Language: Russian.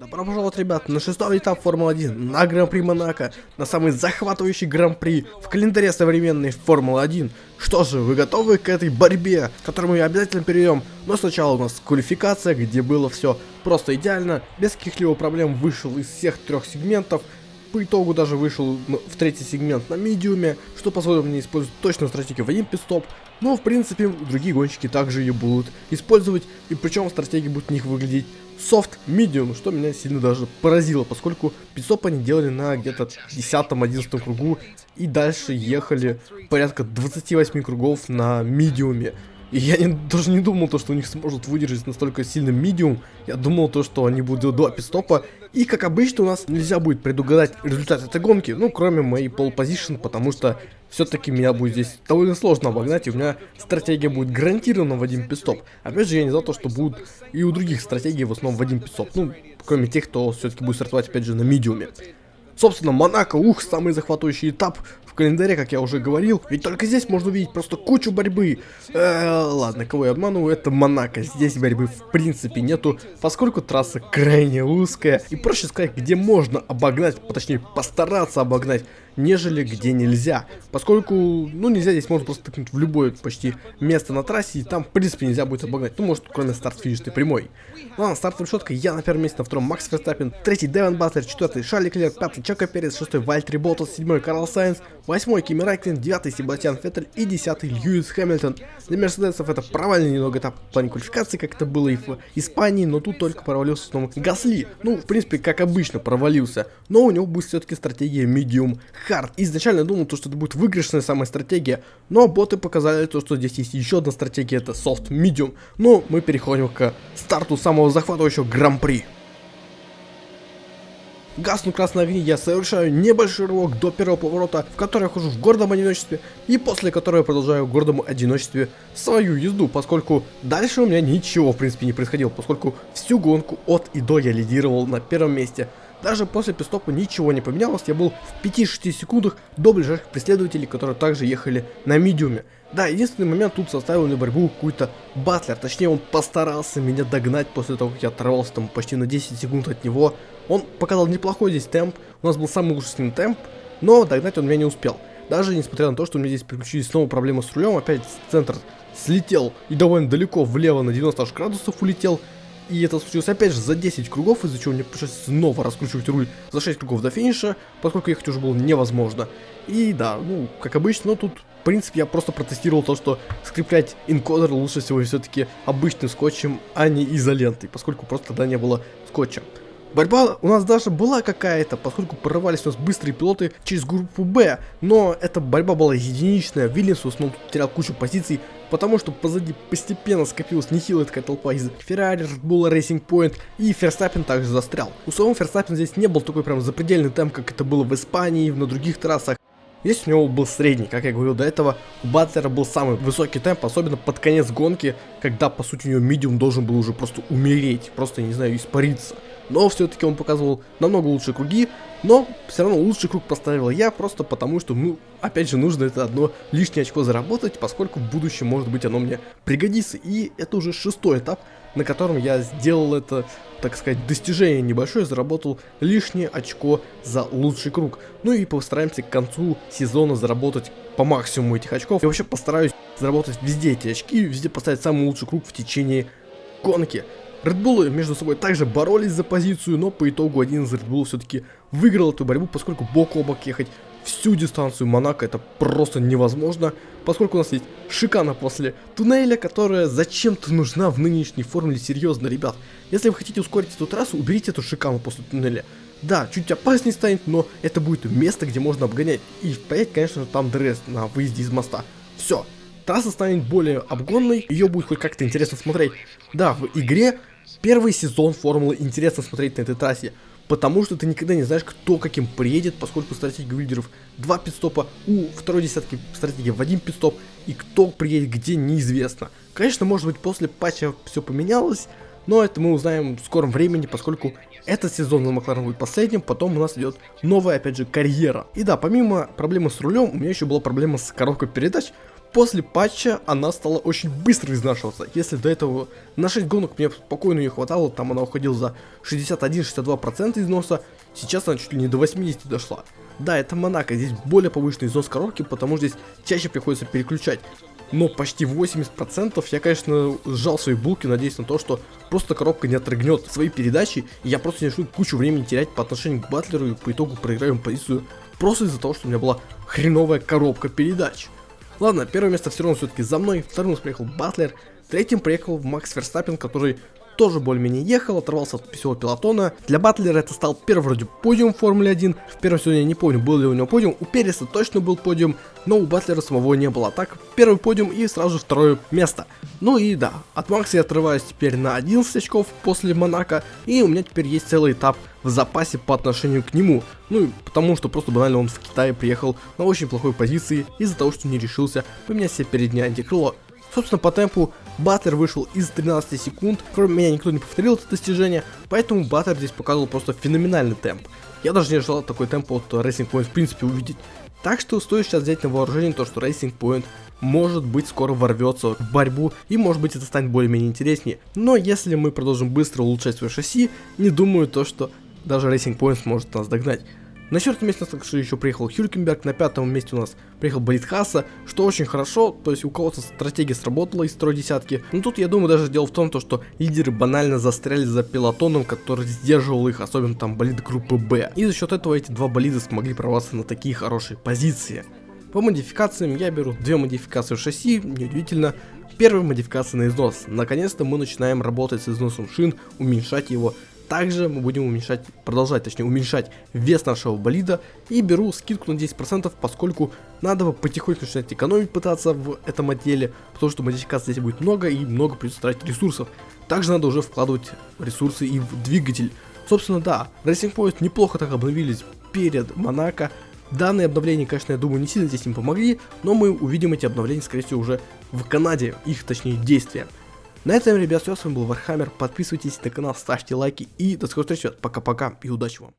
Добро пожаловать, ребят, на шестой этап Формулы-1, на Гран-при Монако, на самый захватывающий Гран-при в календаре современной Формулы-1. Что же, вы готовы к этой борьбе, к которой мы обязательно перейдем? Но сначала у нас квалификация, где было все просто идеально, без каких-либо проблем вышел из всех трех сегментов, по итогу даже вышел в третий сегмент на медиуме, что позволило мне использовать точную стратегию в один пидстоп. Но, в принципе, другие гонщики также ее будут использовать, и причем стратегия будет у них выглядеть soft medium, что меня сильно даже поразило, поскольку пидстоп они делали на где-то 10-11 кругу, и дальше ехали порядка 28 кругов на медиуме. И я не, даже не думал, то, что у них сможет выдержать настолько сильный медиум. Я думал, то, что они будут делать два пидстопа. И, как обычно, у нас нельзя будет предугадать результат этой гонки. Ну, кроме моей пол позишн, потому что все-таки меня будет здесь довольно сложно обогнать. И у меня стратегия будет гарантированно в один пидстоп. Опять же, я не за то, что будут и у других стратегий в основном в один пидстоп. Ну, кроме тех, кто все-таки будет стартовать, опять же, на медиуме. Собственно, Монако, ух, самый захватывающий этап в календаре, как я уже говорил. Ведь только здесь можно увидеть просто кучу борьбы. Э, ладно, кого я обманываю, это Монако. Здесь борьбы в принципе нету, поскольку трасса крайне узкая. И проще сказать, где можно обогнать, точнее постараться обогнать нежели где нельзя. Поскольку, ну, нельзя здесь можно просто тыкнуть в любое почти место на трассе, и там, в принципе, нельзя будет обогнать. Ну, может, кроме старт-финишной прямой. Ладно, стартовая решетка, я на первом месте, на втором Макс Ферстаппен, третий Деван Батлер, четвертый Шарль Леклер, пятый Чеко Перес, шестой Валттери Боттас, седьмой Карлос Сайнс, восьмой Кими Райкконен, девятый Себастьян Феттель и десятый Льюис Хэмилтон. Для Мерседесов это провальный немного этап в плане квалификации, как это было и в Испании, но тут только провалился снова Гасли. Ну, в принципе, как обычно, провалился, но у него будет все-таки стратегия Medium Hard. Изначально думал, то, что это будет выигрышная самая стратегия, но боты показали то, что здесь есть еще одна стратегия, это Soft Medium. Но мы переходим к старту самого захватывающего Гран-при. Гаснут красные огни, я совершаю небольшой рывок до первого поворота, в который я хожу в гордом одиночестве, и после которого я продолжаю в гордом одиночестве свою езду, поскольку дальше у меня ничего в принципе не происходило, поскольку всю гонку от и до я лидировал на первом месте. Даже после пистопа ничего не поменялось, я был в 5-6 секундах до ближайших преследователей, которые также ехали на медиуме. Да, единственный момент тут составил мне борьбу какой-то батлер, точнее он постарался меня догнать после того, как я оторвался там почти на 10 секунд от него. Он показал неплохой здесь темп, у нас был самый лучший с ним темп, но догнать он меня не успел. Даже несмотря на то, что у меня здесь приключились снова проблемы с рулем, опять центр слетел и довольно далеко влево на 90 градусов улетел, и это случилось опять же за 10 кругов, из-за чего мне пришлось снова раскручивать руль за 6 кругов до финиша, поскольку ехать уже было невозможно. И да, ну, как обычно, но тут, в принципе, я просто протестировал то, что скреплять инкодер лучше всего все-таки обычным скотчем, а не изолентой, поскольку просто тогда не было скотча. Борьба у нас даже была какая-то, поскольку прорывались у нас быстрые пилоты через группу Б, но эта борьба была единичная, Вильямс в основном терял кучу позиций, потому что позади постепенно скопилась нехилая такая толпа из Ferrari, Red Racing Point и Ферстаппин также застрял. У самого Ферстаппин здесь не был такой прям запредельный темп, как это было в Испании на других трассах. Здесь у него был средний, как я говорил до этого, у Батлера был самый высокий темп, особенно под конец гонки, когда по сути у него медиум должен был уже просто умереть, просто, не знаю, испариться но все-таки он показывал намного лучшие круги, но все равно лучший круг поставил я, просто потому что, ну, опять же, нужно это одно лишнее очко заработать, поскольку в будущем, может быть, оно мне пригодится, и это уже шестой этап, на котором я сделал это, так сказать, достижение небольшое, заработал лишнее очко за лучший круг. Ну и постараемся к концу сезона заработать по максимуму этих очков. Я вообще постараюсь заработать везде эти очки, везде поставить самый лучший круг в течение гонки. Редбулы между собой также боролись за позицию, но по итогу один из Редбулов все-таки выиграл эту борьбу, поскольку бок о бок ехать всю дистанцию Монако это просто невозможно, поскольку у нас есть шикана после туннеля, которая зачем-то нужна в нынешней формуле, серьезно, ребят. Если вы хотите ускорить эту трассу, уберите эту шикану после туннеля. Да, чуть опаснее станет, но это будет место, где можно обгонять. И поедет, конечно, там дресс на выезде из моста. Все, трасса станет более обгонной, ее будет хоть как-то интересно смотреть. Да, в игре Первый сезон формулы интересно смотреть на этой трассе, потому что ты никогда не знаешь, кто каким приедет, поскольку стратегия лидеров два пидстопа, у второй десятки стратегия в один пидстоп, и кто приедет где неизвестно. Конечно, может быть после патча все поменялось, но это мы узнаем в скором времени, поскольку этот сезон на Макларен будет последним, потом у нас идет новая, опять же, карьера. И да, помимо проблемы с рулем, у меня еще была проблема с коробкой передач, После патча она стала очень быстро изнашиваться. Если до этого на 6 гонок мне спокойно ее хватало, там она уходила за 61-62% износа, сейчас она чуть ли не до 80 дошла. Да, это Монако, здесь более повышенный износ коробки, потому что здесь чаще приходится переключать. Но почти 80% я, конечно, сжал свои булки, надеясь на то, что просто коробка не отрыгнет свои передачи, и я просто не начну кучу времени терять по отношению к Батлеру, и по итогу проиграем позицию просто из-за того, что у меня была хреновая коробка передач. Ладно, первое место все равно все-таки за мной, вторым приехал Батлер, третьим приехал Макс Верстаппин, который тоже более-менее ехал, оторвался от всего пилотона. Для Батлера это стал первый вроде подиум в Формуле 1. В первом сезоне я не помню, был ли у него подиум. У Переса точно был подиум, но у Батлера самого не было. Так, первый подиум и сразу же второе место. Ну и да, от Макса я отрываюсь теперь на 11 очков после Монако, и у меня теперь есть целый этап в запасе по отношению к нему. Ну и потому что просто банально он в Китае приехал на очень плохой позиции из-за того, что не решился поменять себе переднее антикрыло. Собственно, по темпу Баттер вышел из 13 секунд, кроме меня никто не повторил это достижение, поэтому Баттер здесь показывал просто феноменальный темп. Я даже не ожидал такой темп от Racing Point в принципе увидеть. Так что стоит сейчас взять на вооружение то, что Racing Point может быть скоро ворвется в борьбу и может быть это станет более-менее интереснее. Но если мы продолжим быстро улучшать свое шасси, не думаю то, что даже Racing Point сможет нас догнать. На четвертом месте у нас еще приехал Хюркенберг, на пятом месте у нас приехал Болит Хасса, что очень хорошо, то есть у кого-то стратегия сработала из строй десятки. Но тут я думаю даже дело в том, то, что лидеры банально застряли за пилотоном, который сдерживал их, особенно там болиды группы Б. И за счет этого эти два болида смогли прорваться на такие хорошие позиции. По модификациям я беру две модификации шасси, неудивительно. Первая модификация на износ. Наконец-то мы начинаем работать с износом шин, уменьшать его также мы будем уменьшать, продолжать, точнее, уменьшать вес нашего болида. И беру скидку на 10%, поскольку надо потихоньку начинать экономить пытаться в этом отделе, потому что модификаций здесь будет много и много придется тратить ресурсов. Также надо уже вкладывать ресурсы и в двигатель. Собственно, да, Racing Point неплохо так обновились перед Монако. Данные обновления, конечно, я думаю, не сильно здесь им помогли, но мы увидим эти обновления, скорее всего, уже в Канаде, их, точнее, действия. На этом, ребят, все, с вами был Вархаммер, подписывайтесь на канал, ставьте лайки. И до скорой встречи, пока-пока и удачи вам.